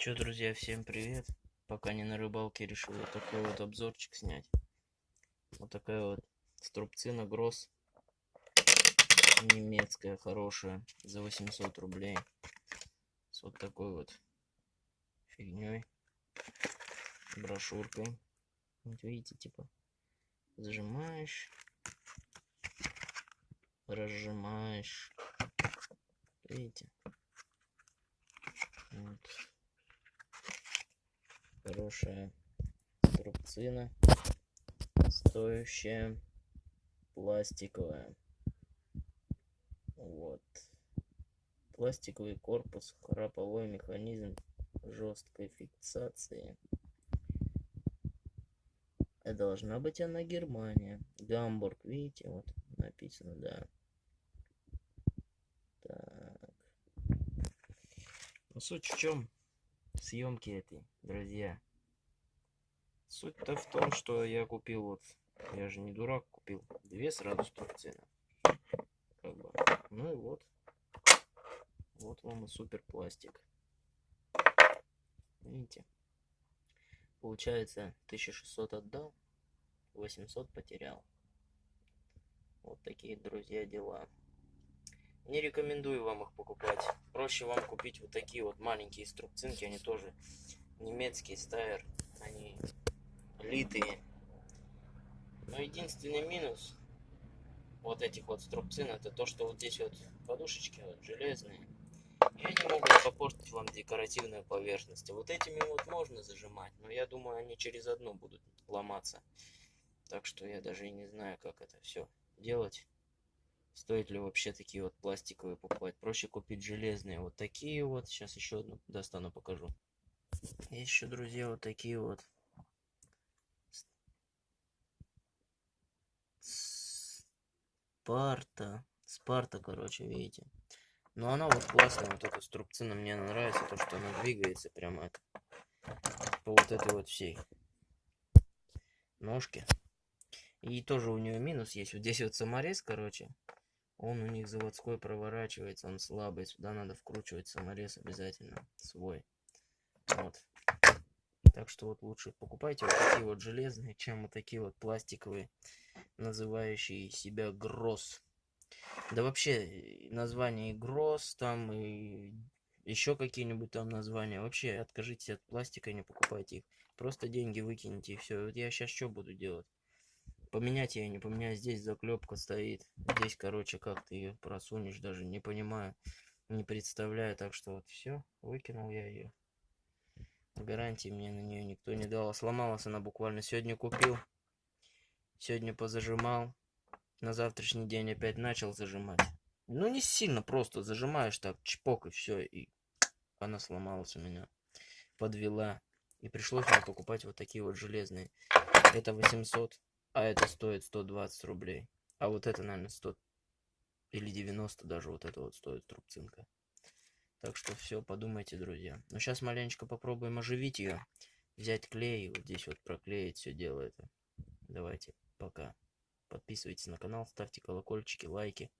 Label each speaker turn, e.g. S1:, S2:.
S1: Чё, друзья, всем привет. Пока не на рыбалке, решил вот такой вот обзорчик снять. Вот такая вот струбцина Гросс. Немецкая, хорошая. За 800 рублей. С вот такой вот фигней. Брошюркой. Вот видите, типа, зажимаешь, разжимаешь. Видите? Хорошая струбцина. Стоящая. Пластиковая. Вот. Пластиковый корпус, храповой механизм жесткой фиксации. Это должна быть она Германия. Гамбург, видите, вот написано, да. Так. Ну, суть в чем съемки этой, друзья. Суть-то в том, что я купил вот, я же не дурак, купил две сразу струбцины. Как бы. Ну и вот. Вот вам и супер пластик. Видите? Получается, 1600 отдал, 800 потерял. Вот такие, друзья, дела. Не рекомендую вам их покупать. Проще вам купить вот такие вот маленькие струбцинки. Они тоже немецкие, стайер. Они литые. Но единственный минус вот этих вот струбцин, это то, что вот здесь вот подушечки вот железные. И они могут попортить вам декоративную поверхность. Вот этими вот можно зажимать, но я думаю, они через одну будут ломаться. Так что я даже и не знаю, как это все делать. Стоит ли вообще такие вот пластиковые покупать? Проще купить железные. Вот такие вот. Сейчас еще одну достану, покажу. Есть еще, друзья, вот такие вот. Спарта. Спарта, короче, видите. Но она вот классная, вот эта струбцина мне нравится, то, что она двигается прямо это, по вот этой вот всей ножке. И тоже у нее минус есть. Вот здесь вот саморез, короче. Он у них заводской проворачивается, он слабый. Сюда надо вкручивать саморез обязательно свой. Вот. Так что вот лучше покупайте вот такие вот железные, чем вот такие вот пластиковые, называющие себя Гросс. Да вообще, название Гросс там и еще какие-нибудь там названия. Вообще, откажитесь от пластика, не покупайте их. Просто деньги выкиньте и все. Вот я сейчас что буду делать? Поменять я не поменяю. Здесь заклепка стоит. Здесь, короче, как ты ее просунешь, даже не понимаю. Не представляю. Так что вот все. Выкинул я ее. Гарантии мне на нее никто не дал. Сломалась она буквально. Сегодня купил. Сегодня позажимал. На завтрашний день опять начал зажимать. Ну, не сильно, просто зажимаешь так, чпок и все. И она сломалась у меня. Подвела. И пришлось мне покупать вот такие вот железные. Это 800 а это стоит 120 рублей. А вот это, наверное, 100 или 90 даже вот это вот стоит трубцинка. Так что все, подумайте, друзья. Но сейчас маленечко попробуем оживить ее. Взять клей, вот здесь вот проклеить все дело это. Давайте, пока. Подписывайтесь на канал, ставьте колокольчики, лайки.